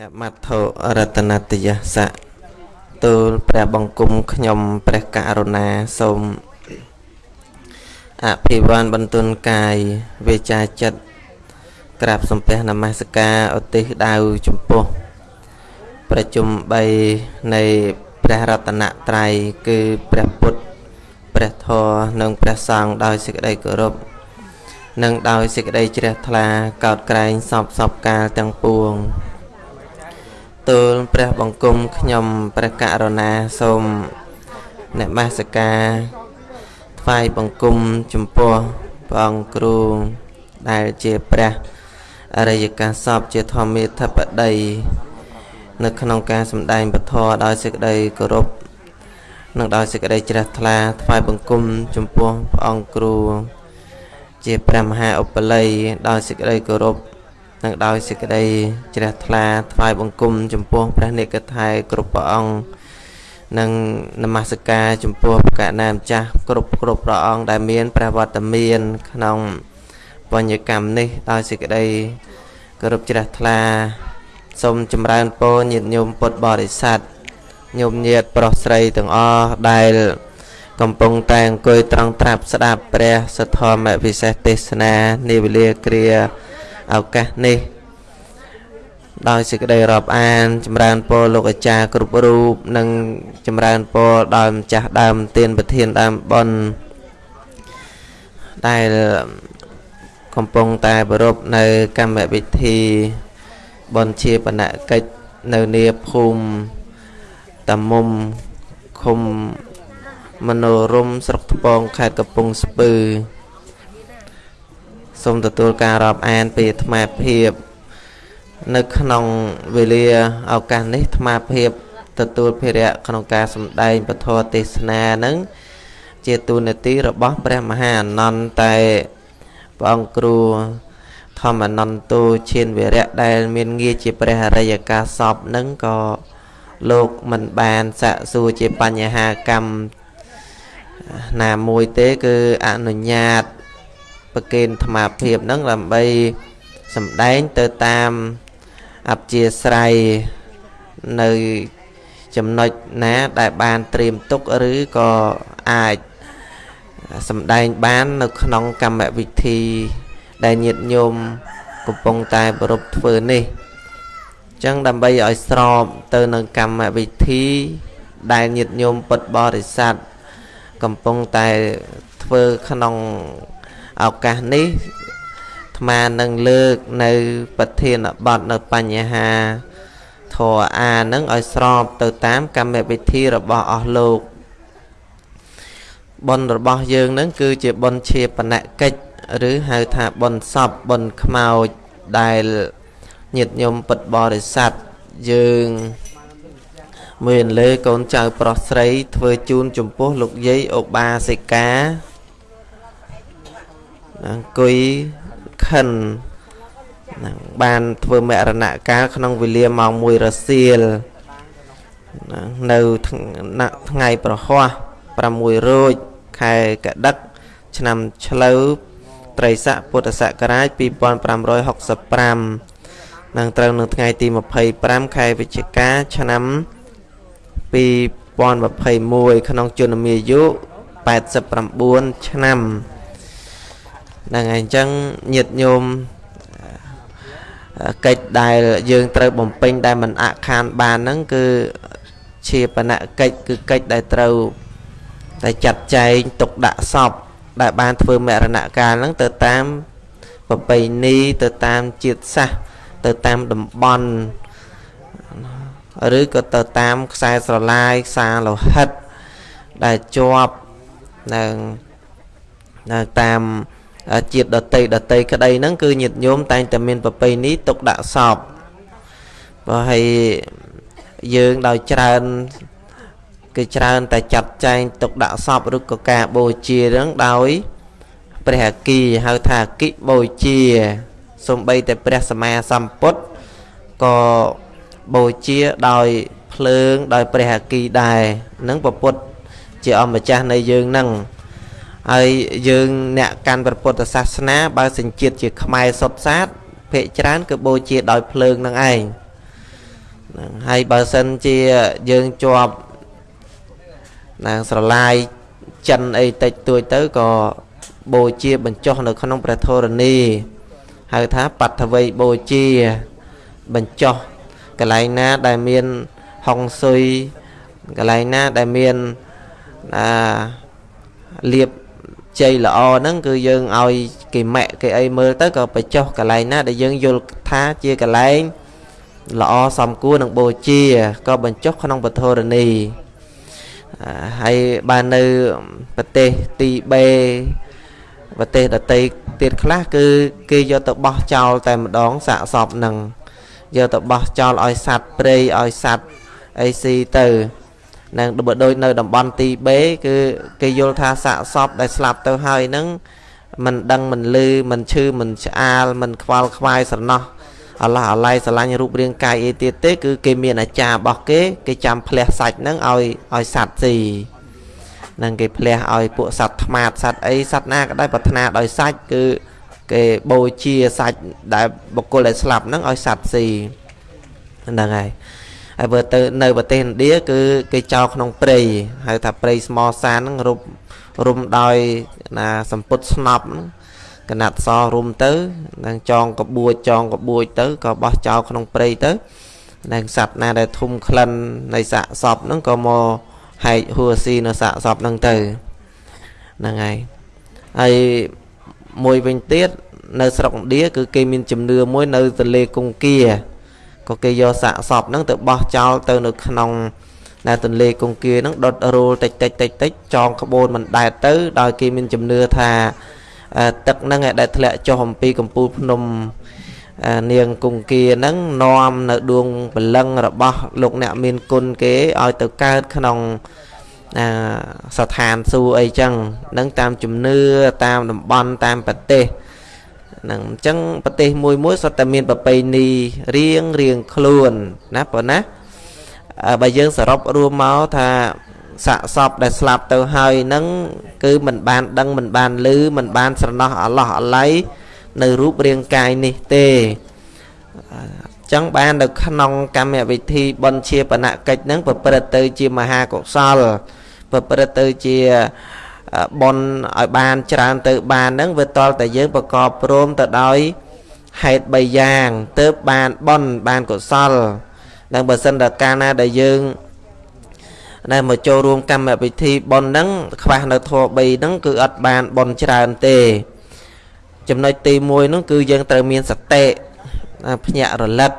អ្នកមត្ថុរតនតយស័កទូលព្រះបង្គំខ្ញុំព្រះករុណាសូមអភិវ័នបន្ទុនកាយវាចាចិត្តក្រាបសំពះនមស្ការឧទ្ទិសដៅចំពោះប្រជុំ3នៃព្រះរតនត្រ័យគឺព្រះពុទ្ធព្រះធម៌និងព្រះសង្ឃដោយសេចក្តីគោរពនិងដោយសេចក្តីជ្រះថ្លាកោតក្រែងសពសពកាលទាំងពួង ទូលព្រះបង្គំខ្ញុំព្រះករុណាសូមនមស្ការថ្វាយបង្គំចំពោះព្រះអង្គគ្រូដែលជាព្រះអរិយកាសពជាធម្មាធិបតី នៅក្នុងការសម្ដែងពធដោយសេចក្តីគោរពនិងដោយសេចក្តីជ្រះថ្លាថ្វាយបង្គំចំពោះព្រះអង្គគ្រូជាព្រះមហាឧបល័យដោយសេចក្តីគោរព និងដោយសេចក្តីជ្រះថ្លាថ្វាយបង្គំចំពោះព្រះនិកថៃគ្រប់ព្រះអង្គនិងនមស្ការចំពោះព្រះកណាម្ចាស់គ្រប់គ្រប់ព្រះអង្គដែលមានព្រះវត្តមាន ក្នុងបញ្ញកម្មនេះដោយសេចក្តីគោរពជ្រះថ្លាសូមចម្រើនពរញាតិញោមពុទ្ធបរិស័ទញោមញាតិប្រុសស្រីទាំងអស់ដែល កំពុងតែអង្គុយត្រង់ត្រាប់ស្ដាប់ព្រះសទ្ធម្មវិសេសទេសនានាវេលាគ្រា ឱកាសនេះ ដោយសេចក្តីរាប់អាន ចម្រើនពរលោកអាចារ្យគ្រប់រូបនិងចម្រើនពរដល់ម្ចាស់ដើមទានប្រធានដើមបុណ្យដែលកំពុងតែប្រពនៅកម្មវិធីបុណ្យជាបណកិច្ចនៅនាភូមិតាមុំឃុំមនោរមស្រុកថ្ពងខេត្តកំពង់ស្ពឺ សូមទទួលការរាប់អានពីអាត្មាភាពនៅក្នុងវេលាឱកាសនេះអាត្មាភាពទទួលភារៈក្នុងការសម្ដែងពធទេសនានឹងជាទូនាទីរបស់ព្រះមហាអនន្តតែព្រះអង្គគ្រូធម្មអនន្តោឈានវិរៈដែលមានងារជាព្រះអរិយកាសពនឹងក៏លោកមិនបានសាក់សួរជាបញ្ហាកម្មណាមួយទេគឺអនុញ្ញាត ប្រកេនធម្មភាពនឹងដើម្បីសម្ដែងទៅតាមអព្យាស្រ័យនៅចំណុចណាដែលបានត្រៀមទុកឬក៏អាចសម្ដែងបាននៅក្នុងកម្មវិធីដែលញាតិញោមកំពុងតែប្រពធ្វើនេះចឹងដើម្បីឲ្យស្របទៅនឹងកម្មវិធីដែលញាតិញោមពុទ្ធបរិស័ទកំពុងតែធ្វើក្នុង ឱកាសនេះអាត្មានឹងលើកនៅប្រធានបទនៅបញ្ហាធរអានឹងឲ្យស្របទៅតាមកម្មវិធីរបស់អស់លោកបុណ្យរបស់យើងនឹងគឺជាបុណ្យជាបណកិច្ចឬហៅថាបុណ្យសពបុណ្យខ្មោចដែលញាតិញោមពុទ្ធបរិស័ទយើងមានលើកូនចៅប្រុសស្រីធ្វើជូនចំពោះលោកយាយឧបាសិកា អង្គុយខិននឹងបានធ្វើមរណកាលក្នុងវេលាម៉ោង1រសៀលនៅថ្ងៃប្រហោះ6រោចខែកដិកឆ្នាំឆ្លូវត្រីស័កពុទ្ធសករាជ2565នឹងត្រូវនៅថ្ងៃទី25ខែវិច្ឆិកាឆ្នាំ2021ក្នុងជន្មាយុ89ឆ្នាំ ហ្នឹងហើយអញ្ចឹងញាតញោមកិច្ចដែលយើងត្រូវបំពេញដែលមិនអខានបានហ្នឹងគឺជាបណកិច្ចគឺកិច្ចដែលត្រូវតែចាត់ចែងទុកដាក់សពដែលបានធ្វើមរណកាលហ្នឹងទៅតាមប្រពៃណីទៅតាមជាតិសាសន៍ទៅតាមតំបន់ឬក៏ទៅតាមខ្សែស្រឡាយខ្សែលោហិតដែលជាប់នឹងនៅតាម ជាតិដតីដតីក្តីហ្នឹងគឺញាតិញោមតែងតែមានប្រពៃណីទុកដាក់សពបើហើយយើងដោយច្រើនគឺច្រើនតែចាត់ចែងទុកដាក់សពឬក៏ការបូជាហ្នឹងដោយព្រះអគិហៅថាអគិបូជាសំបីតែព្រះសម្មាសម្ពុទ្ធក៏បូជាដោយភ្លើងដោយព្រះអគិដែរនឹងពពុទ្ធជាអម្ចាស់នៃយើងនឹង ហើយយើងអ្នកកាន់ព្រះពុទ្ធសាសនាបើសញ្ជាតិជាខ្មែរសុទ្ធសាធភាកច្រើនគឺបូជាដោយភ្លើងនឹងឯងហ្នឹងហើយបើសិនជាយើងជាប់ណាស្រឡាយចិនអីតិចតួចទៅក៏បូជាបញ្ចុះនៅក្នុងព្រះធរណីហៅថាបដ្ឋវ័យបូជាបញ្ចុះកន្លែងណាដែលមានហុងស៊ុយកន្លែងណាដែលមានអាលៀប ជ័យល្អហ្នឹងគឺយើងឲ្យគេម៉ែក់គេអីមើលទៅក៏បញ្ចុះកន្លែងណាដែលយើងយល់ថាជាកន្លែងល្អសំគួរនឹងបូជាក៏បញ្ចុះក្នុងពធរណីហើយបាននៅប្រទេសទីបេប្រទេសដតីទៀតខ្លះគឺគេយកទៅបោះចោលតែម្ដងសាកសពនឹងយកទៅបោះចោលឲ្យសัตว์ព្រៃឲ្យសัตว์អីស៊ីទៅ នឹងបើដូចនៅតំបន់ទីបេគឺគេយល់ថាសាកសពដែលស្លាប់ទៅហើយនឹងមិនដឹងមិនលឺមិនឈឺមិនឆ្អាលមិនខ្វល់ខ្វាយស្រណោះអល់ឡោះអាឡៃស្រឡាញ់រូបរាងកាយអីទៀតទេ គឺគេមានអាចារ្យរបស់គេគេចាំផ្លះសាច់ហ្នឹងឲ្យឲ្យសัตว์ស៊ីនឹងគេផ្លះឲ្យពួកសត្វថ្មាតសត្វអីសត្វណាក៏ដោយប្រាថ្នាដោយសាច់គឺគេបូជាសាច់ដែលបុគ្គលដែលស្លាប់ហ្នឹងឲ្យសត្វស៊ីហ្នឹងហើយ ហើយបើទៅនៅប្រទេសឥណ្ឌាគឺគេចោលក្នុងព្រៃហៅថាព្រៃស្មោសានហ្នឹងរុំរុំដោយណាសម្ពុតស្នប់ហ្នឹងកណាត់សរុំទៅនឹងចងកបួចចងកបួចទៅក៏បោះចោលក្នុងព្រៃទៅនឹងសត្វណាដែលធុំក្លិននៃសាកសពហ្នឹងក៏មកហែកហួស៊ីនៅសាកសពហ្នឹងទៅហ្នឹងហើយហើយមួយវិញទៀតនៅស្រុកឥណ្ឌាគឺគេមានជំនឿមួយនៅទន្លេកុងគា ក៏គេយកសាកសពហ្នឹងទៅបោះចោលទៅនៅក្នុងដែលទន្លេកុងគាហ្នឹងដុតរូលតិចតិចតិចតិចចងក្បូនមិនដែតទៅដោយគេមានជំនឿថាទឹកហ្នឹងដែលធ្លាក់ចុះអំពីកំពូលភ្នំនាងគង្គាហ្នឹងនាំនៅដួងព្រលឹងរបស់លោកអ្នកមានគុណគេឲ្យទៅកើតក្នុងស្ថានសួគ៌អីចឹងនឹងតាមជំនឿតាមតំបន់តាមប្រទេស ហ្នឹងអញ្ចឹងប្រទេសមួយមួយសុទ្ធតែមានប្រពៃណីរៀងរៀងខ្លួនណាប៉ុណ្ណាបើយើងសរុបរួមមកថាសាកសពដែលស្លាប់ទៅហើយនឹងគឺមិនបានដឹងមិនបានឮមិនបានស្រណោះអឡោះអាល័យនៅរូបរាងកាយនេះទេចឹងបាននៅក្នុងកម្មវិធីបន់ជាបណកិច្ចហ្នឹងប្រព្រឹត្តទៅជាមហាកុសលប្រព្រឹត្តទៅជា បន់ឲ្យបានច្រើនទៅបានហ្នឹងវាតលតែយើងប្រកបព្រមទៅដោយហេតុ3យ៉ាងទើបបានបន់បានកុសលនឹងបើសិនតែកាលណាដែលយើងដែលមកចូលរួមកម្មវិធីបន់ហ្នឹងខ្វះនៅធម៌3ហ្នឹងគឺអត់បានបន់ច្រើនទេ ចំណុចទី1ហ្នឹងគឺយើងត្រូវមានសតិភ្ញាក់រលឹក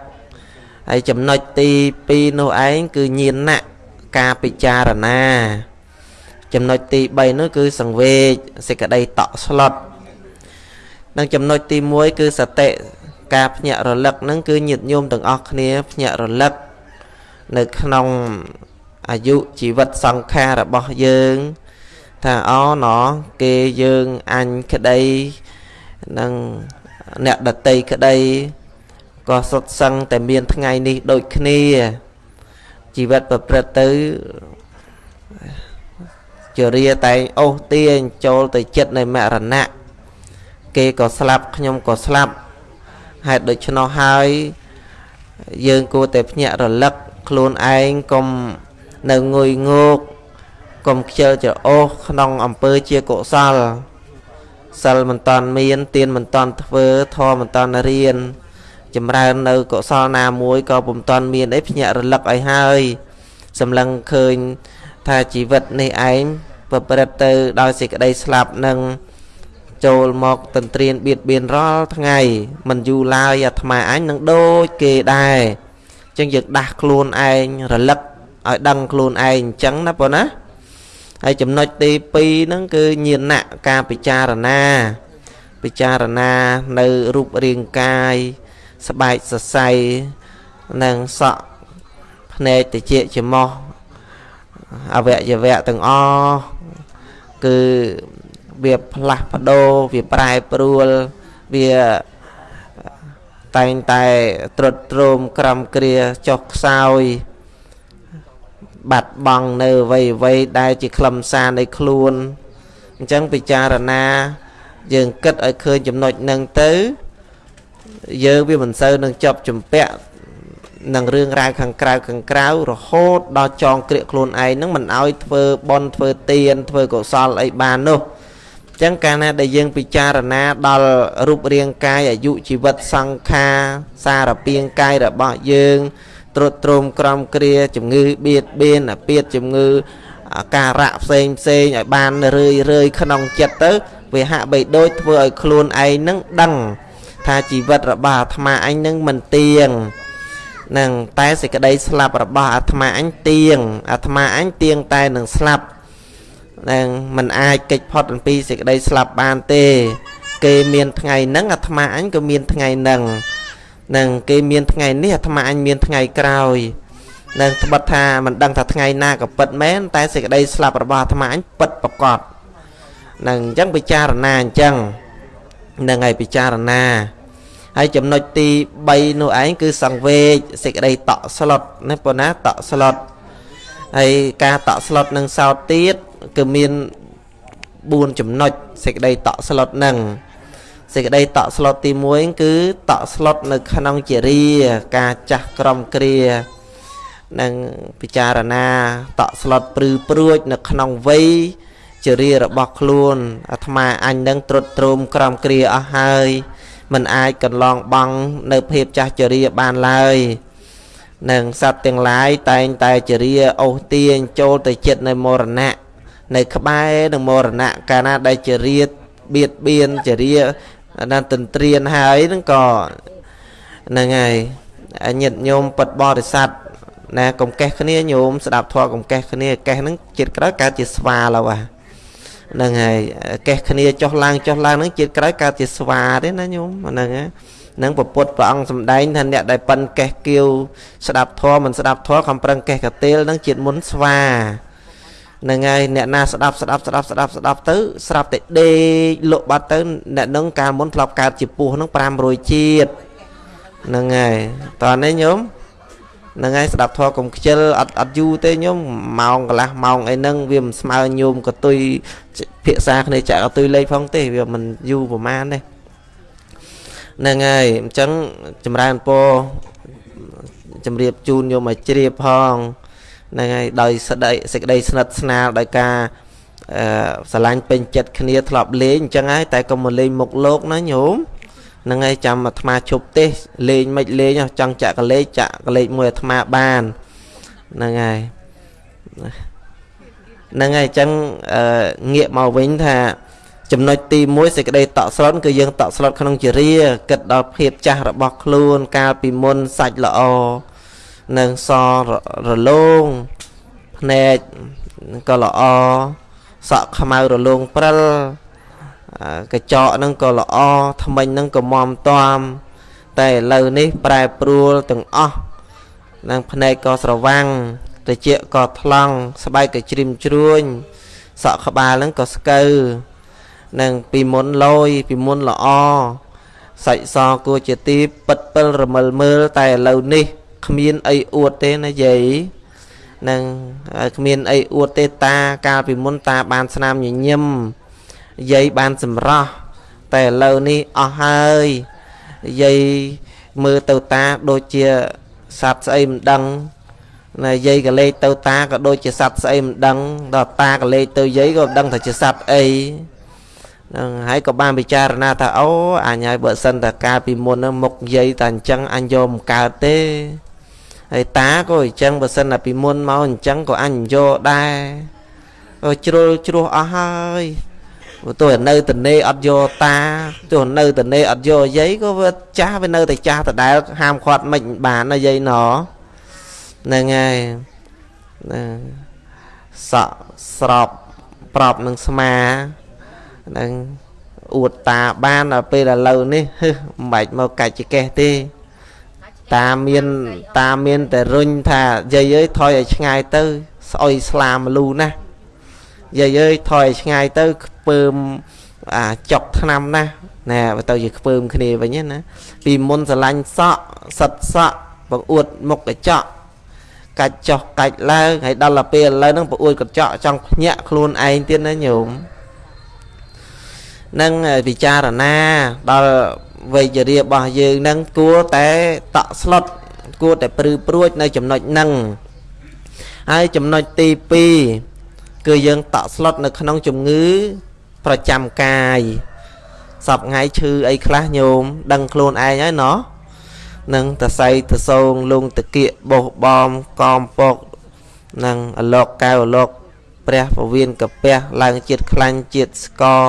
ហើយចំណុចទី2នោះឯងគឺញាណៈការពិចារណា ចំណុចទី3នោះគឺសង្វេគសេចក្តីតក់ស្លុតនិងចំណុចទី1គឺសតិការភ្ញាក់រលឹកហ្នឹងគឺញាតញោមទាំងអស់គ្នាភ្ញាក់រលឹកនៅក្នុងអាយុជីវិតសង្ខាររបស់យើងថាអូណគេយើងអញក្តីនិងអ្នកដតីក្តីក៏សុទ្ធសឹងតែមានថ្ងៃនេះដូចគ្នាជីវិតប្រព្រឹត្តទៅ ជារាតែងអូសទាញចូលទៅចិត្តនៃមរណៈគេក៏ស្លាប់ខ្ញុំក៏ស្លាប់ហេតុដូច្នោះហើយយើងគួរតែភ្ញាក់រលឹកខ្លួនឯងកុំនៅងុយងោកកុំខ្ជិលច្រអូសក្នុងអំពើជាកុសលសិលមិនតាន់មានទានមិនតាន់ធ្វើធម៌មិនតាន់រៀនចម្រើននៅកុសលណាមួយក៏ពុំតាន់មានអីភ្ញាក់រលឹកឲ្យហើយសម្លឹងឃើញ ថាជីវិតនេះឯងប្រព្រឹត្តទៅដោយសេចក្តីស្លាប់នឹងចូលមកទន្ទ្រានបៀតបៀនរាល់ថ្ងៃមិនយូរឡើយអាត្មាអញនឹងដូចគេដែរអញ្ចឹងយើងដាស់ខ្លួនឯងរលឹកឲ្យដឹងខ្លួនឯងអញ្ចឹងណាបងណាហើយចំណុចទី2ហ្នឹងគឺញាណៈការពិចារណាពិចារណានៅរូបរាងកាយស្បែកសរសៃនិងសក់ភ្នែកតិចច្រមុះ អវយវៈទាំងអស់គឺវាផ្លាស់ប្ដូរវាប្រែប្រួលវាតែងតែត្រុតត្រោមក្រំគ្រាចុះខ្សោយបាត់បង់នៅអ្វីអ្វីដែលជាខ្លឹមសារនៃខ្លួនអញ្ចឹងពិចារណាយើងគិតឲ្យឃើញចំណុចនឹងទៅ យើងវាមិនសូវនឹងជាប់ជំពាក់ នឹងរឿងរ៉ាវខាងក្រៅខាងក្រៅរហូតដល់ចងក្រៀកខ្លួនឯងនឹងមិនឲ្យធ្វើបន់ធ្វើទានធ្វើកុសលអីបាននោះអញ្ចឹងកាលណាដែលយើងពិចារណាដល់រូបរាងកាយអាយុជីវិតសង្ខារសារពាង្គកាយរបស់យើងត្រុតត្រោមក្រំគ្រាជំងឺបៀតបៀនអាពាតជំងឺអាការៈផ្សេងផ្សេងឲ្យបានរឿយរឿយក្នុងចិត្តទៅវាហាក់បីដូចធ្វើឲ្យខ្លួនឯងនឹងដឹង ថាជីវិតរបស់អាត្មាអញនឹងមិនទៀង នឹងតែសេចក្តីស្លាប់របស់អាត្មាអញទៀងអាត្មាអញទៀងតែនឹងស្លាប់នឹងមិនអាចកិច្ចផុតអំពីសេចក្តីស្លាប់បានទេ គេមានថ្ងៃហ្នឹងអាត្មាអញក៏មានថ្ងៃហ្នឹងនឹងគេមានថ្ងៃនេះអាត្មាអញមានថ្ងៃក្រោយនឹងត្បិតថាមិនដឹងថាថ្ងៃណាក៏ពិតមែនតែសេចក្តីស្លាប់របស់អាត្មាអញពិតប្រកបនឹងអញ្ចឹងពិចារណាអញ្ចឹងនឹងឲ្យពិចារណា ហើយចំណុចទី3នោះឯងគឺសង្វេកសេចក្តីតក់ស្លុតណាប៉ុណ្ណាតក់ស្លុតហើយការតក់ស្លុតនឹងសោតទៀតគឺមាន4ចំណុចសេចក្តីតក់ស្លុតនឹងសេចក្តីតក់ស្លុតទី1គឺតក់ស្លុតនៅក្នុងជារា ការចាស់ក្រមគ្រានឹងពិចារណាតក់ស្លុតព្រឺព្រួច នៅក្នុងវ័យចរិយារបស់ខ្លួនអាត្មាអញនឹងត្រុតត្រោមក្រំគ្រាអស់ហើយ មិនអាចកន្លងបង់នៅភាពចាស់ចរិយាបានឡើយនឹងសត្វទាំងឡាយតែងតែចរិយាអូសទាញចូលទៅចិត្តនៅមរណៈនៅក្បែរនឹងមរណៈកាលណាដែលចរិយាបៀតបៀនចរិយាណាទន្ទ្រានហើយនឹងក៏ហ្នឹងហើយញាតិញោមពិតបរិស័ទណាកុំកេះគ្នាញោមស្ដាប់ធម៌កុំកេះគ្នាកេះហ្នឹងជាតិក្រោយកើតជាស្វាឡូវអា ហ្នឹងហើយកេះគ្នាចុះឡើងចុះឡើងហ្នឹងជាតិក្រោយកើតជាស្វាទេណាញោមហ្នឹងហ្នឹងពពុទ្ធព្រះអង្គសម្ដែងថាអ្នកដែលប៉ិនកេះគៀវស្ដាប់ធម៌មិនស្ដាប់ធម៌ខំប្រឹងកេះកាទៀលហ្នឹងជាតិមុនស្វាហ្នឹងហើយអ្នកណាស្ដាប់ស្ដាប់ស្ដាប់ស្ដាប់ស្ដាប់ទៅស្រាប់តែដេកលក់បាត់ទៅអ្នកនឹងកាលមុនធ្លាប់កើតជាពស់ហ្នឹង500ជាតិហ្នឹងហើយតោះនេះញោម ហ្នឹងហើយស្ដាប់ធម៌កុំខ្ជិលអត់អត់យូរទេញោមម៉ោងកន្លះម៉ោងអីហ្នឹងវាមិនស្មើញោមកតុយភាសាគ្នាចាក់កតុយលេខផងទេវាមិនយូរប្រហែលទេហ្នឹងហើយអញ្ចឹងចម្រើនពរជំរាបជូនញោមឲ្យជ្រាបផងហ្នឹងហើយដោយស្ដីសេចក្តីស្និទ្ធស្នាលដោយការអឺស្រឡាញ់ពេញចិត្តគ្នាធ្លាប់លេងអញ្ចឹងហើយតែកុំមកលេងមុខលោកណាញោម ហ្នឹងហើយចាំអាត្មាជប់ទេលេងមិនលេងចង់ចាក់កលេចចាក់កលេចមួយអាត្មាបានហ្នឹងហើយហ្នឹងហើយអញ្ចឹងងាកមកវិញថាចំណុចទី1សេចក្តីតក់ស្លុតគឺយើងតក់ស្លុតក្នុងជារាគិតដល់ភាពចាស់របស់ខ្លួន កាលពីមុនសាច់ល្អនឹងសរលោងភ្នែកក៏ល្អសក់ខ្មៅរលោងព្រិល កញ្ចក់ហ្នឹងក៏ល្អថ្មិញហ្នឹងក៏មមតំតែឥឡូវនេះប្រែប្រួលទាំងអស់នឹងភ្នែកក៏ស្រវាំងត្រចៀកក៏ថ្លង់ស្បែកក៏ជ្រិមជ្រួញសក់ក្បាលហ្នឹងក៏ស្កើនឹងពីមុនលយពីមុនល្អសាច់សគួរជាទីពិតពិលរមិលមើលតែឥឡូវនេះគ្មានអីអួតទេណាយាយនឹងគ្មានអីអួតទេតាកាលពីមុនតាបានស្នាមញញឹម យាយបានសម្រោះតែឥឡូវនេះអស់ហើយយាយមើលទៅតាដូចជាសត្វស្អីមិនដឹងណាយាយកលេចទៅតាក៏ដូចជាសត្វស្អីមិនដឹងដល់តាកលេចទៅយាយក៏មិនដឹងថាជាសត្វអីហ្នឹងហើយក៏បានពិចារណាថាអូអញហើយបើសិនតែកាលពីមុនហ្នឹងមុខយាយតែអញ្ចឹងអញយកមិនកើតទេហើយតាក៏អញ្ចឹងបើសិនតែពីមុនមកអញ្ចឹងក៏អញយកដែរក៏ជ្រុលជ្រោះអស់ហើយ ទោះនៅតនេអត់យកតាទោះនៅតនេអត់យកយាយក៏វាចាស់វានៅតែចាស់ដដែលហាមឃាត់មិនបានណាយាយណហ្នឹងហើយណាសក់ស្របប្របនឹងស្មាហ្នឹងអួតតាបានដល់ពេលឥឡូវនេះហឹមិនបាច់មកកាច់ចកេះទេ តាមានតាមានតែរុញថាយាយអើយថយឲ្យឆ្ងាយទៅស្អុយស្លាមលូណា យាយអើយថយឲ្យឆ្ងាយទៅខ្ពើមអាចុកឆ្នាំណាណែបើទៅជាខ្ពើមគ្នាវិញណាពីមុនស្រឡាញ់សក់សិតសក់បង្អួតមុខកញ្ចក់កាច់ចុះកាច់ឡើងហើយដល់ទៅពេលឥឡូវហ្នឹងបង្អួតកញ្ចក់ចង់ភ្ញាក់ខ្លួនឯងទៀតណាញោមនឹងពិចារណាដល់វ័យជរារបស់យើងនឹងគួរតែតក់ស្លុតគួរតែព្រឺព្រួចនៅចំណុចហ្នឹងហើយចំណុចទី2 គឺយើងតក់ស្លុតនៅក្នុងជំងឺប្រចាំកាយសពថ្ងៃឈឺអីខ្លះញោមដឹងខ្លួនឯងហើយណោះនឹងតសៃតសងលងតគៀកបោះបំកំពកនឹងអលោកកៅអលោកព្រះពវៀនកពះឡើងជាតិខ្លាញ់ជាតិស្ករ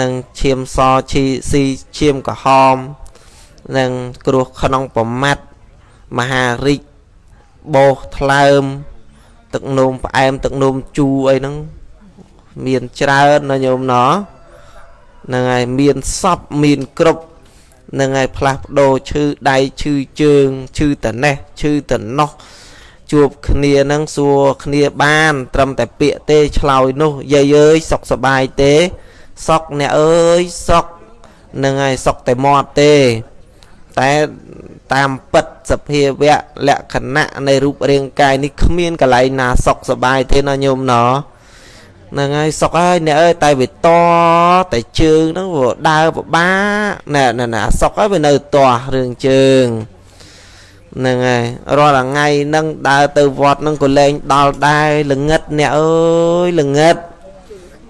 និងឈាមសឈីស៊ីឈាមក្រហមនិងគ្រោះក្នុងប្រមាត់មហារិចបោសថ្លើម ទឹកនោមផ្អែមទឹកនោមជូរអីហ្នឹងមានច្រើនណាញោមណោះហ្នឹងហើយមានសពមានគ្រប់នឹងហើយផ្លាស់ប្ដូរឈឺដៃឈឺជើងឈឺតនេះឈឺតនោះជួបគ្នានឹងសួរគ្នាបាន ត្រឹមតែពាក្យទេឆ្លើយនោះយាយអើយសុខសบายទេសុខអ្នកអើយសុខនឹងហើយសុខតែមាត់ទេ តែតាមពិតសភាវៈលក្ខណៈនៃរូបរាងកាយនេះគ្មានកន្លែងណាសុខសบายទេណាញោមណោះហ្នឹងហើយសុកហើយអ្នកអើយតែវាតតែជើងហ្នឹងវាដើរពិបាកណែណែសុកហើយវានៅតោះរឿងជើងហ្នឹងហើយរាល់ថ្ងៃហ្នឹងដើរទៅវត្តហ្នឹងក៏លែងដល់ដែរល្ងិតអ្នកអើយល្ងិត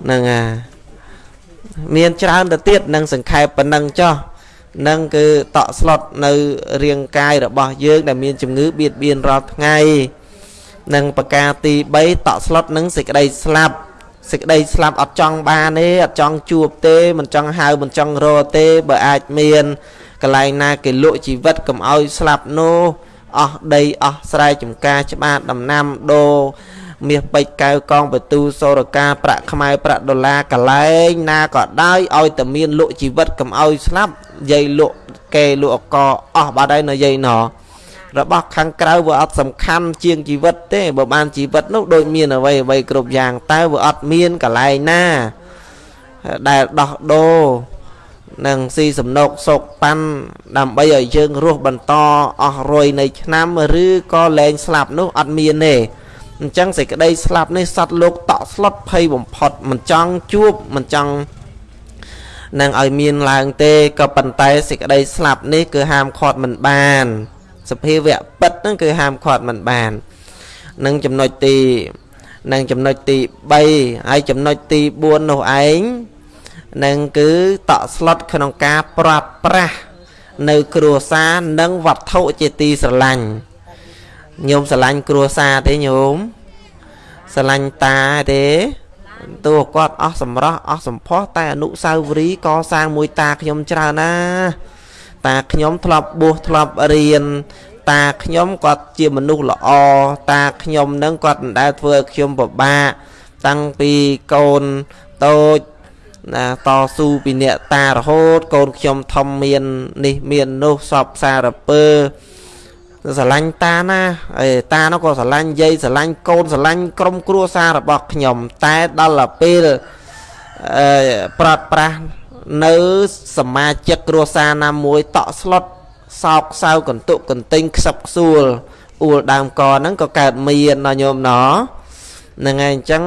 ហ្នឹងហើយមានច្រើនទៅទៀតនឹងសង្ខេបប៉ុណ្ណឹងចោះ នឹងគឺតក់ស្លុតនៅរាងកាយរបស់យើង ដែលមានជំងឺបៀតបៀនរាល់ថ្ងៃនិងប្រការទី3តក់ស្លុតនឹងសេចក្តីស្លាប់សេចក្តីស្លាប់អត់ចង់បានទេអត់ចង់ជួបទេមិនចង់ហៅមិនចង់រកទេបើអាចមានកន្លែងណាគេលក់ជីវិតកុំឲ្យស្លាប់នោះអស់ដីអស់ស្រែចម្ការច្បារដំណាំដូរ មាសពេជ្រកៅកងបទូសូរកាប្រាក់ខ្មែរប្រាក់ដុល្លារកលែងណាក៏ដោយឲ្យតែមានលក់ជីវិតកុំឲ្យស្លាប់យាយលក់គេលក់អកអស់បាត់ហើយនៅយាយណោះរបស់ខាងក្រៅវាអត់សំខាន់ជាងជីវិតទេបើបានជីវិតនោះដូចមានអ្វីអ្វីគ្រប់យ៉ាងតែវាអត់មានកន្លែងណាដែលដោះដូរនឹងស៊ីសំណុកសុកប៉ាន់ដើម្បីឲ្យយើងរស់បន្តអស់រយនៃឆ្នាំឬក៏លែងស្លាប់នោះអត់មានទេ អញ្ចឹងសេចក្តីស្លាប់នេះសត្វលោកតក់ស្លុតភ័យបំផុតមិនចង់ជួបមិនចង់នឹងឲ្យមានឡើងទេក៏ប៉ុន្តែសេចក្តីស្លាប់នេះគឺហាមឃាត់មិនបានសភាវៈពិតហ្នឹងគឺហាមឃាត់មិនបាននឹងចំណុចទីនឹងចំណុចទី3ហើយចំណុចទី4នោះឯងនឹងគឺតក់ស្លុតក្នុងការប្រាប់ប្រាស់នៅគ្រួសារនិងវត្ថុជាទីស្រឡាញ់ ញោមស្រឡាញ់គ្រួសារទេញោមស្រឡាញ់តាទេតួគាត់អស់សម្រស់អស់សម្ផស្សតែអនុសាវរីយ៍កសាងមួយតាខ្ញុំច្រើនណាតាខ្ញុំធ្លាប់បួសធ្លាប់រៀនតាខ្ញុំគាត់ជាមនុស្សល្អតាខ្ញុំនឹងគាត់មិនដែលធ្វើឲ្យខ្ញុំពិបាកតាំងពីកូនតូចណាតស៊ូពីអ្នកតារហូតកូនខ្ញុំធំមាននេះមាននោះសពសារពើ ស្រឡាញ់តាណាអេតានោះក៏ស្រឡាញ់យាយស្រឡាញ់កូនស្រឡាញ់ក្រុមគ្រួសាររបស់ខ្ញុំ តែដល់ទៅពេលអឺប្រត់ប្រាស់នៅសមាជិកគ្រួសារណាមួយតក់ស្លុតសោកសៅកន្ទុកកន្ទិញខ្សឹបខ្សួលអួលដើមកហ្នឹងក៏កើតមានណញោមណហ្នឹងហើយអញ្ចឹង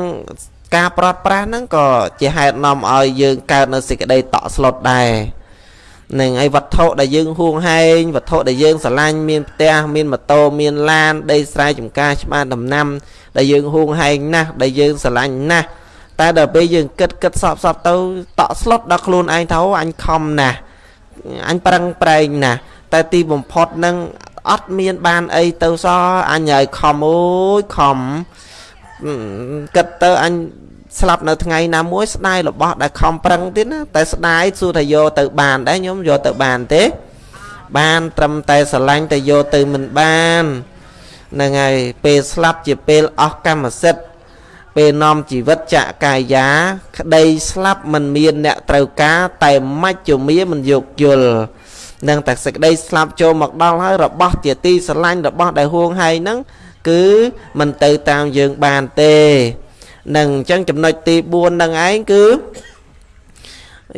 ការប្រត់ប្រាស់ហ្នឹងក៏ជាហេតុនាំឲ្យយើងកើតនៅសេចក្តីតក់ស្លុតដែរ នឹងឯវត្ថុដែលយើងហួងហែងវត្ថុដែលយើងស្រឡាញ់មានផ្ទះមានម៉ូតូមានឡានដីស្រែចម្ការច្បារដំណាំ ដែលយើងហួងហែងណាស់ដែលយើងស្រឡាញ់ណាស់តែដល់ពេលយើងគិតគិតសពសពទៅតក់ស្លុតដល់ខ្លួនឯងទៅអញខំណាស់អញប្រឹងប្រែងណាស់តែទីបំផុតនឹងអត់មានបានអីទៅសោះអញឲ្យខំអូយខំគិតទៅអញ ស្លាប់នៅថ្ងៃណាមួយស្ដាយរបស់ដែលខំប្រឹងទៀតណាតែស្ដាយសួរថាយកទៅបានដែរញោមយកទៅបានទេ បានត្រឹមតែស្រឡាញ់តែយកទៅមិនបានហ្នឹងហើយពេលស្លាប់ជាពេលអស់កម្មសិទ្ធិពេលនាំជីវិតចកាយាក្តីស្លាប់មិនមានអ្នកត្រូវការតែមច្ចុមាមិនយោគយល់នឹងតែសេចក្តីស្លាប់ចូលមកដល់ហើយរបស់ជាទីស្រឡាញ់របស់ដែលហួងហែងហ្នឹងគឺមិនទៅតាមយើងបានទេ នឹងអញ្ចឹងចំណុចទី4នឹងឯងគឺ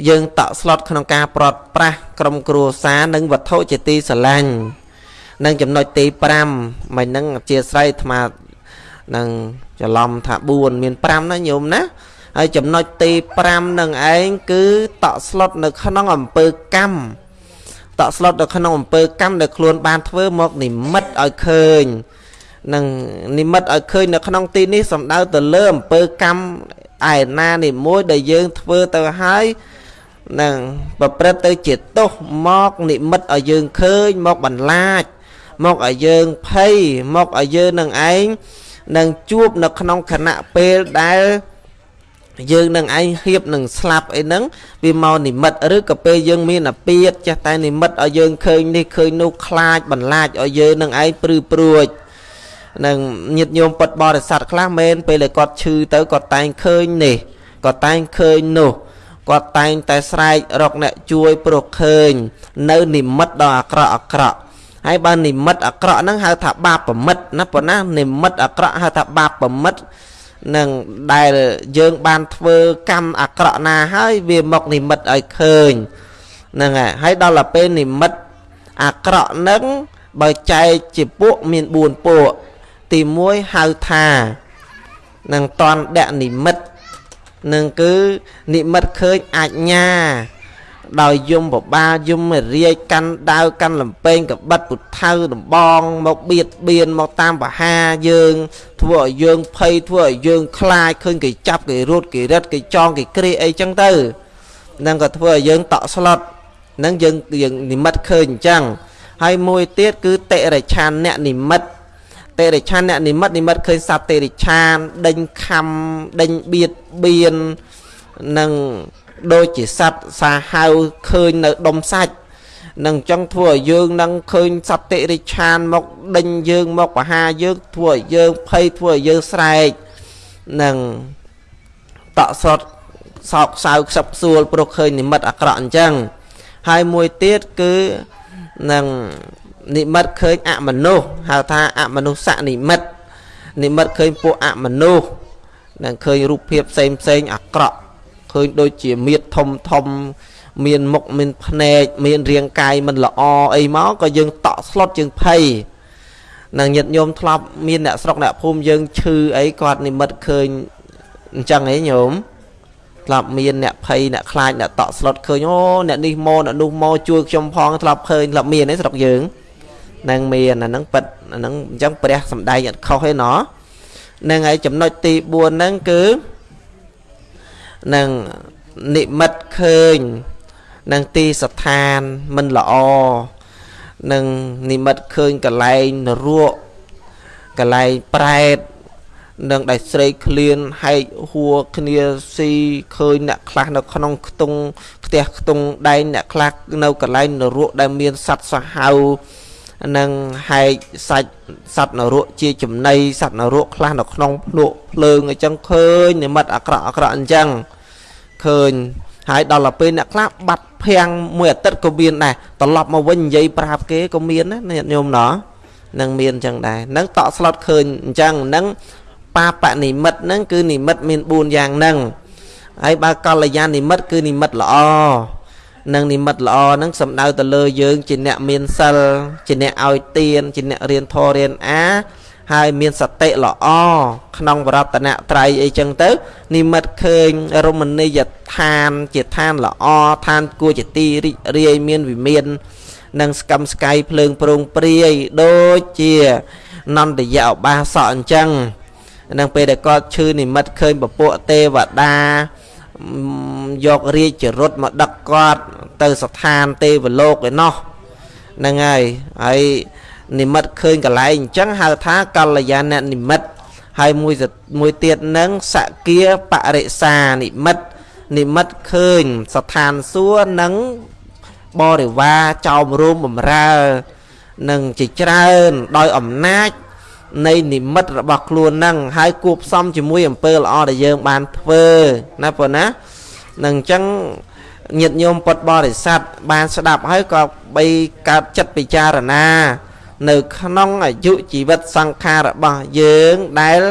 យើងតក់ស្លុតក្នុងការប្រត់ប្រាស់ក្រុមគ្រួសារនិងវត្ថុជាទីស្រឡាញ់និងចំណុចទី5មិនហ្នឹងអធិស្ស្រ័យអាត្មានឹងច្រឡំថា4មាន5ណាញោមណាហើយចំណុចទី5នឹងឯងគឺតក់ស្លុតនៅក្នុងអំពើកម្មតក់ស្លុតនៅក្នុងអំពើកម្មដែលខ្លួនបានធ្វើមកនិមិត្តឲ្យឃើញ នឹងនិមិត្តឲ្យឃើញនៅក្នុងទីនេះសំដៅទៅលើអំពើកម្មឯណានីមួយដែលយើងធ្វើទៅហើយនឹងប្រព្រឹត្តទៅជាទោសមកនិមិត្តឲ្យយើងឃើញមកបន្លាច មកឲ្យយើងភ័យមកឲ្យយើងនឹងឯងនឹងជួបនៅក្នុងខណៈពេលដែលយើងនឹងឯងហៀបនឹងស្លាប់អីហ្នឹងវាមកនិមិត្តឬក៏ពេលយើងមានអាពាតចេះតែនិមិត្តឲ្យយើងឃើញនេះឃើញនោះខ្លាចបន្លាចឲ្យយើងនឹងឯងព្រឺព្រួច នឹងញាតញោមពុតបរិស័ទខ្លះមែនពេលដែលគាត់ឈឺទៅគាត់តែងឃើញនេះគាត់តែងឃើញនោះគាត់តែងតែស្រែករកអ្នកជួយព្រោះឃើញ នៅនិមិត្តដ៏អាក្រក់អាក្រក់ហើយបើនិមិត្តអាក្រក់ហ្នឹងហៅថាបាបប្រមិតណាប៉ុណ្ណានិមិត្តអាក្រក់ហៅថាបាបប្រមិតនឹងដែលយើងបានធ្វើកម្មអាក្រក់ណាហើយវាមកនិមិត្តឲ្យឃើញហ្នឹងហើយហើយដល់ទៅពេលនិមិត្តអាក្រក់ហ្នឹងបើចែកជាពួកមាន4ពួក ទី1ហៅថានឹងតនដៈនិមិត្តនឹងគឺនិមិត្តឃើញអាជ្ញាដោយយំបបាលយំរាយកាន់ដាវកាន់លំពេងកបិតពុថៅដំបងមកបៀតបៀនមកតាមបហាយើង ធ្វើឲ្យយើងភ័យធ្វើឲ្យយើងខ្លាចឃើញគេចាប់គេរត់គេរត់គេចងគេគ្រាអីចឹងទៅនឹងក៏ធ្វើឲ្យយើងតក់ស្លុតនឹងយើងយើងនិមិត្តឃើញអញ្ចឹងហើយមួយទៀតគឺតិរិឆានអ្នកនិមិត្ត តិរិឆានអ្នកនិមិត្តនិមិត្តឃើញសត្វតិរិឆានដេញខំដេញបៀតបៀននឹងដូចជាសត្វសាហាវឃើញនៅដុំសាច់នឹងអញ្ចឹងធ្វើឲ្យយើងនឹងឃើញសត្វតិរិឆានមកដេញយើងមកបហាយើងធ្វើឲ្យយើងភ័យធ្វើឲ្យយើងស្រែកនឹងតក់ស្រុតសោកសៅខ្សឹបខ្សួលព្រោះឃើញនិមិត្តអាក្រក់អញ្ចឹងហើយមួយទៀតគឺនឹង និមិត្តឃើញអមនុស្សហៅថាអមនុស្សនិមិត្តនិមិត្តឃើញពួកអមនុស្សនឹងឃើញរូបភាពផ្សេងផ្សេងអាក្រក់ឃើញដូចជាមៀតធំធំ មានមុខមានភ្នែកមានរាងកាយមិនល្អអីមកក៏យើងតក់ស្លុតយើងភ័យនឹងញាតញោមធ្លាប់មានអ្នកស្រុកអ្នកភូមិយើងឈឺអីគាត់និមិត្តឃើញអញ្ចឹងឯងញោមធ្លាប់មានអ្នកភ័យអ្នកខ្លាចអ្នកតក់ស្លុតឃើញអូអ្នកនេះមកអ្នកនោះមកជួយខ្ញុំផងធ្លាប់ឃើញធ្លាប់មានឯស្រុកយើង នឹងមានអាហ្នឹងប៉ិតអាហ្នឹងអញ្ចឹងព្រះសំដែងអត់ខុសទេណោះនឹងហើយចំណុចទី4ហ្នឹងគឺនឹងនិមិត្តឃើញនឹងទីស្ថានមិនល្អនឹងនិមិត្តឃើញកលែងនរកកលែងប្រែតនឹងដែលស្រេកឃ្លានហែកហួរគ្នាស៊ីឃើញអ្នកខ្លះនៅក្នុងខ្ទង់ផ្ទះខ្ទង់ដែងអ្នកខ្លះនៅកន្លែងនរកដែលមានសត្វសាហាវ និងហែកសាច់សត្វនរកជាចំណីសត្វនរកខ្លះនៅក្នុងភ្លក់ភ្លើងអញ្ចឹងឃើញនិមិត្តអាក្រក់អាក្រក់អញ្ចឹងឃើញហើយដល់ទៅពេលអ្នកខ្លះបាត់ភាំងមួយអាទិត្យក៏មានដែរត្រឡប់មកវិញនិយាយប្រាប់គេក៏មានណាញាតិញោមណោះនឹងមានអញ្ចឹងដែរនឹងតក់ស្លុតឃើញអញ្ចឹងនឹងបាបនិមិត្តហ្នឹងគឺនិមិត្តមាន4យ៉ាងហ្នឹងហើយបើកល្យាណនិមិត្តគឺនិមិត្តល្អ និងនិមិត្តល្អហ្នឹងសំដៅទៅលើយើង ជាអ្នកមានសិលជាអ្នកឲ្យទានជាអ្នករៀនធម៌រៀនអា ហើយមានសតិល្អក្នុងវរតនត្រ័យអីចឹងទៅ និមិត្តឃើញរមណីយដ្ឋាន ជាឋានល្អឋានគួរជាទីរីករាយមានវិមាននិងស្កំស្កៃភ្លើងប្រងព្រាយដូចជានន្តយឧបាសកអញ្ចឹងនឹងពេលដែលគាត់ឈឺនិមិត្តឃើញពពួកទេវតា យករាជរត់មកដឹកគាត់ទៅស្ថានទេវលោកឯណោះហ្នឹងហើយហើយនិមិត្តឃើញកន្លែងអញ្ចឹងហៅថាកល្យាណនិមិត្តហើយមួយមួយទៀតនឹងសគាបរិសានិមិត្តនិមិត្តឃើញស្ថានសួគ៌និងបរិវារចោមរួមបំរើនឹងជាច្រើនដោយអំណាច នៃនិមិត្តរបស់ខ្លួននឹងហើយគួបផ្សំជាមួយអំពើល្អដែលយើងបានធ្វើណាប៉ុណ្ណានឹងអញ្ចឹងញាតិញោមពុទ្ធបរិស័ទបានស្ដាប់ហើយក៏បីកើតចិត្តពិចារណា នៅក្នុងអាយុជីវិតសង្ខាររបស់យើងដែល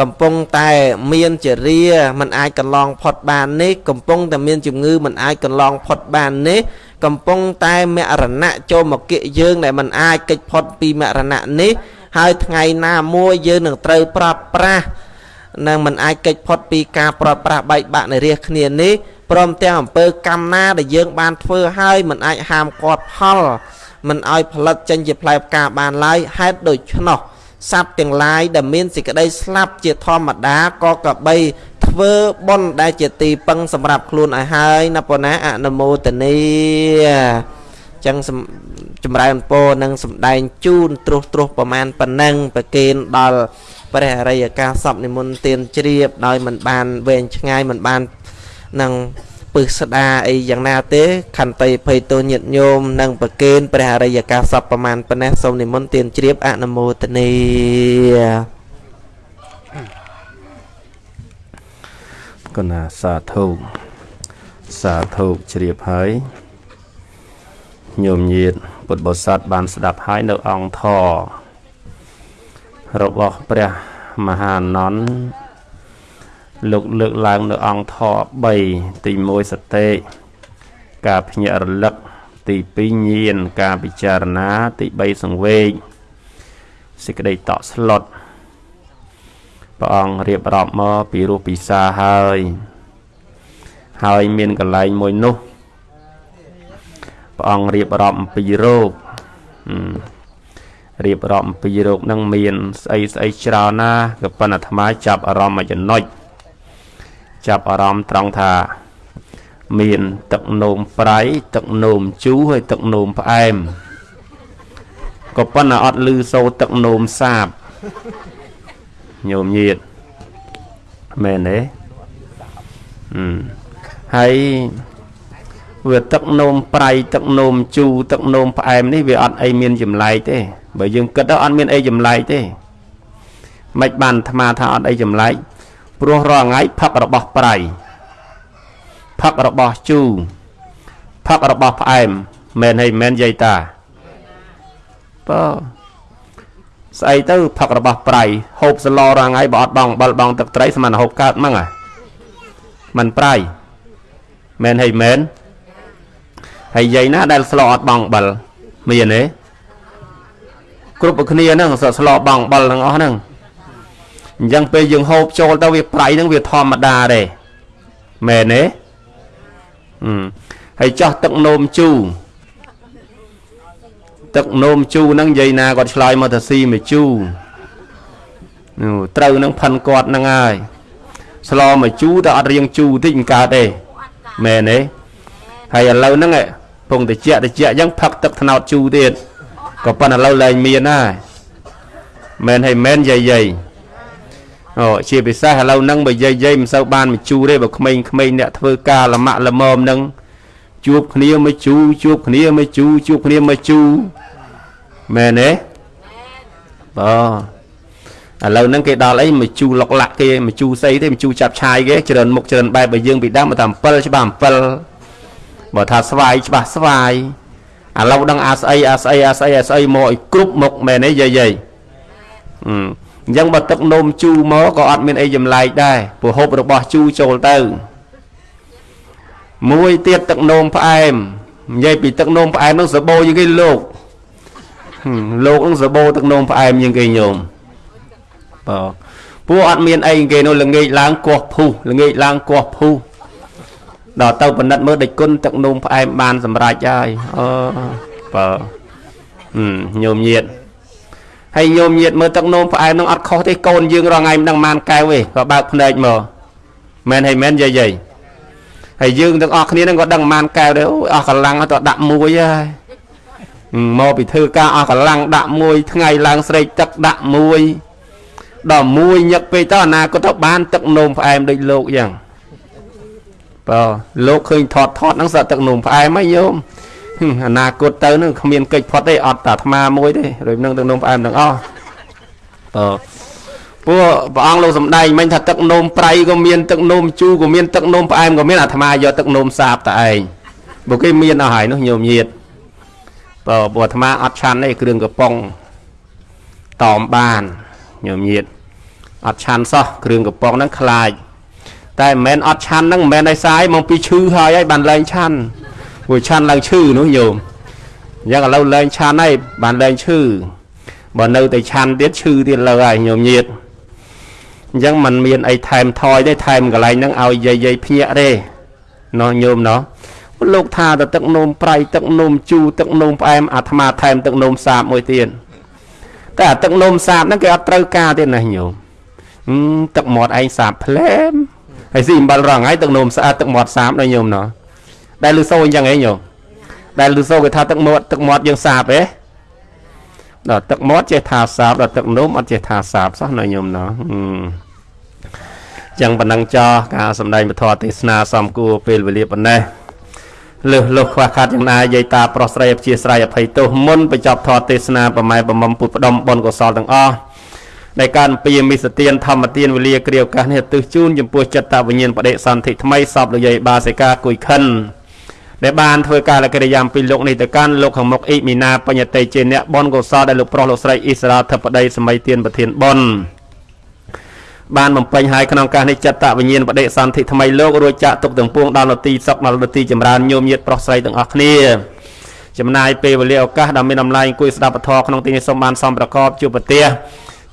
កំពុងតែមានចរិយាមិនអាចកន្លងផុតបាននេះកំពុងតែមានជំងឺមិនអាចកន្លងផុតបាននេះកំពុងតែមរណៈចូលមកគិយើងដែលមិនអាចកិច្ចផុតពីមរណៈនេះ ហើយថ្ងៃណាមួយយើងនឹងត្រូវប្រាប់ប្រាស់នឹងមិនអាចកិច្ចផុតពីការប្រត់ប្រាស់បែកបាក់នៃរាជគ្នានេះព្រមទាំងអំពើកម្មណាដែលយើងបានធ្វើហើយមិនអាចហាមគាត់ផលមិនឲ្យផលិតចេញជាផ្លែផ្កាបានឡើយហេតុដូច្នោះសត្វទាំងឡាយដែលមានសេចក្តីស្លាប់ជាធម្មតាក៏កបីធ្វើបុណ្យដែលជាទីពឹងសម្រាប់ខ្លួនឲ្យហើយណាប៉ុណ្ណាអនុមោទនី ចឹងចម្រើនពរនឹងសំដែងជូនត្រុសត្រុសប្រមាណប៉ុណ្ណឹងប្រគេនដល់ព្រះអរិយកាសពនិមន្តទានជ្រាបដោយមិនបានវែងឆ្ងាយមិនបាននឹងពឹសស្ដាអីយ៉ាងណាទេខន្តីភ័យទោញាតញោមនិងប្រគេនព្រះអរិយកាសពប្រមាណប៉ុណ្ណេះសូមនិមន្តទានជ្រាបអនុមោទនីកណាសាធុសាធុជ្រាបហើយ ញោមញាតពុទ្ធបរិស័ទបានស្ដាប់ហើយនៅអង្គធរបស់ព្រះមហានន្ទលោកលើកឡើងនៅអង្គធ3ទី1សតិការភ្ញាក់រលឹកទី2ញាណការពិចារណាទី3សង្វេគសេចក្តីតក់ស្លុតព្រះអង្គរៀបរាប់មកពីរសពិសាហើយ ហើយមានកន្លែងមួយនោះ ព្រះអង្គរៀបរាប់អំពីរោគរៀបរាប់អំពីរោគនឹងមានស្អីស្អីច្រើនណាក៏ប៉ុន្តែអាត្មាចាប់អារម្មណ៍មួយចំណុចចាប់អារម្មណ៍ត្រង់ថាមានទឹកនោមប្រៃទឹកនោមជូរហើយទឹកនោមផ្អែមក៏ប៉ុន្តែអត់លឺសូរទឹកនោមសាបញោមញាតមែនទេអឺហើយ វាទឹកនោមប្រៃទឹកនោមជូរទឹកនោមផ្អែមនេះវាអត់អីមានចម្លែកទេបើយើងគិតទៅអត់មានអីចម្លែកទេមិនបានអាត្មាថាអត់អីចម្លែកព្រោះរាល់ថ្ងៃផឹករបស់ប្រៃផឹករបស់ជូរផឹករបស់ផ្អែមមែនហើយមែនយាយតាបើស្អីទៅផឹករបស់ប្រៃហូបសឡរាល់ថ្ងៃបើអត់បងបិលបងទឹកត្រីស្មានហូបកើតហ្មងអាมันប្រៃមែនហើយមែន ហើយយាយណាដែលស្លោអត់បងបិលមានទេគ្រប់គ្នាហ្នឹងស្លោបងបិលទាំងអស់ហ្នឹងអញ្ចឹងពេលយើងហូបចូលទៅវាប្រៃហ្នឹងវាធម្មតាទេមែនទេអឺហើយចោះទឹកនោមជូរទឹកនោមជូរហ្នឹងនិយាយណាគាត់ឆ្លើយមកថាស៊ីមកជូរត្រូវនឹងផិនគាត់ហ្នឹងហើយស្លមកជូរតែអត់រៀងជូរតិចមិនកើតទេមែនទេហើយឥឡូវហ្នឹង ពងតិចតិចអញ្ចឹងផឹកទឹកថ្នោតជូរទៀតក៏ប៉ុន្តែឥឡូវលែងមានហើយមែនហើយមែនយាយយាយអូជាពិសេសឥឡូវហ្នឹងបើយាយយាយមិនសូវបានមកជូរទេបើក្មេងៗអ្នកធ្វើការលមាក់លមមហ្នឹងជួបគ្នាមកជូរជួបគ្នាមកជូរជួបគ្នាមកជូរមែនទេបាទឥឡូវហ្នឹងគេដល់អីមកជូរលុកលាក់គេមកជូរស្អីទេមកជូរចាប់ឆាយគេច្រើនមុខច្រើនបែបបើយើងពីដើមមកថា7ច្បាស់7 បើថាស្វាយច្បាស់ស្វាយឥឡូវដឹងអាស្អីអាស្អីអាស្អីអាស្អីមកឲ្យគ្រប់មុខមែនទេយាយយាយអឺអញ្ចឹងបើទឹកនោមជូរមកក៏អត់មានអីចម្លែកដែរព្រោះហូបរបស់ជូរចូលទៅមួយទៀតទឹកនោមផ្អែមនិយាយពីទឹកនោមផ្អែមនោះសបោជាងគេលោកលោកនឹងសបោទឹកនោមផ្អែមជាងគេញោមបើពួកអត់មានអីគេនោះល្ងាចឡើងគោះភុះល្ងាចឡើងគោះភុះ ដល់ទៅបណិតមើលដេចគុណទឹកនោមផ្អែមបានសម្រេចហើយអឺបើញោមញាតហើយញោមញាតមើលទឹកនោមផ្អែមនឹងអត់ខុសទេកូនយើងរងថ្ងៃមិនដឹងមានកែវទេក៏បើកភ្នែកមកមែនហើយមែនយាយយាយហើយយើងទាំងអស់គ្នានឹងក៏ដឹងមានកែវដែរអូយអស់កម្លាំងទៅដាក់មួយហើយមកពីធ្វើការអស់កម្លាំងដាក់មួយថ្ងៃឡើងស្រេកទឹកដាក់មួយដល់មួយញឹកពេកទៅអនាគតទៅបានទឹកនោមផ្អែមដូចលោកយ៉ាង បើលោកឃើញថតថតហ្នឹងសក់ទឹកនោមផ្អែមហីញោមអនាគតទៅនឹងគ្មានកិច្ចផុតទេអត់តែអាត្មាមួយទេដូចនឹងទឹកនោមផ្អែមទាំងអស់បើពួកព្រះអង្គលោកសំដែងមិញថាទឹកនោមប្រៃក៏មានទឹកនោមជូរក៏មានទឹកនោមផ្អែមក៏មានអាត្មាយកទឹកនោមសាបតែឯងបើគេមានអស់ហើយនោះញោមញាតបើពួកអាត្មាអត់ឆាន់ទេគ្រឿងកំប៉ុងតอมបានញោមញាតអត់ឆាន់សោះគ្រឿងកំប៉ុងហ្នឹងខ្លាច តែមិនមែនអត់ឆាន់ហ្នឹងមិនមែនឲ្យសាយមកពីឈឺហើយហើយបានលែងឆាន់ព្រោះឆាន់ឡើងឈឺនោះញោមអញ្ចឹងឥឡូវលែងឆាន់ហើយបានលែងឈឺបើនៅតែឆាន់ទៀតឈឺទៀតលើហើយញោមញាតអញ្ចឹងมันមានអីថែមថយទេថែមកន្លែងហ្នឹងឲ្យយាយយាយភ្ញាក់ទេណោះញោមណោះលោកថាទៅទឹកនោមប្រៃទឹកនោមជូរទឹកនោមផ្អែមអាត្មាថែមទឹកនោមសាបមួយទៀតតែអាទឹកនោមសាបហ្នឹងគេអត់ត្រូវការទេណាញោមទឹកមាត់ឯងសាបផ្លែម ហើយស៊ីអំបិលរងហើយទឹកនោមស្អាតទឹកមាត់សាបដល់ញោមណោះដែលលឺសូអញ្ចឹងឯងញោមដែលលឺសូគេថាទឹកមាត់ទឹកមាត់យើងសាបទេដល់ទឹកមាត់ចេះថាសាបដល់ទឹកនោមអត់ចេះថាសាបសោះណាញោមណោះចឹងប៉ុណ្ណឹងចោះការសម្ដែងពធទេសនាសំគួរពេលវេលាប៉ុណ្ណេះលើសលុះខ្វះខាតយ៉ាងណាយាយតាប្រុសស្រីអព្យាស្រ័យអភ័យទោសមុនបញ្ចប់ធម៌ទេសនាប្រម៉ែប្រមុំពុទ្ធផ្ដុំបុណ្យកុសលទាំងអស់ ដែលការអំពីមិសទានធម្មទានវេលាគ្រាឱកាសនេះទិសជូនចំពោះចិត្តវិញ្ញាណបដិសន្ធិថ្មីសពលយាយបាសិកាគួយខិនដែលបានធ្វើការលកិរិយាអំពីលោកនេះទៅកាន់លោកខាងមុខអ៊ីមីណាបញ្ញតិជាអ្នកបនកុសលដែលលោកប្រុសលោកស្រីអ៊ីស្រាធិបតីសម័យទានប្រធានបនបានបំពេញហើយក្នុងការនេះចិត្តវិញ្ញាណបដិសន្ធិថ្មីលោករួចចាក់ទុកទាំងពួងដល់នទីសុខដល់នទីចម្រើនញោមញាតប្រុសស្រីទាំងអស់គ្នាចំណាយពេលវេលាឱកាសដ៏មានតម្លៃអង្គុយស្ដាប់ពធក្នុងទីនេះសូមបានសំប្រកបជួបប្រទេស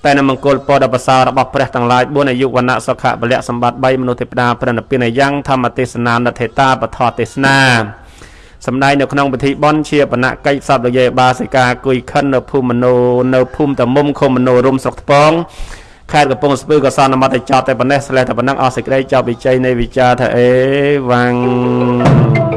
តែនៅមង្គលពរដ៏ប្រសើររបស់ព្រះទាំងឡាយ4អាយុវណ្ណៈសុខៈពលៈសម្បត្តិ3មនុស្សទេវតាព្រះនិព្វានយ៉ាងធម្មទេសនានិធិតាបថទេសនាសម្ដែងនៅក្នុងពិធីបន់ជាបណកិច្ចសពរយេបាសិកាគុយខិននៅភូមិមនោនៅភូមិតមុំខុំមនោរំស្រុកថ្ពងខេត្តកំពង់ស្ពឺក៏សន្មតតែចប់តែប៉ុណ្ណេះស្លេះតែប៉ុណ្ណឹងអស់សេចក្តីចប់វិជ័យនៃវិចារថាអេវ៉ាំង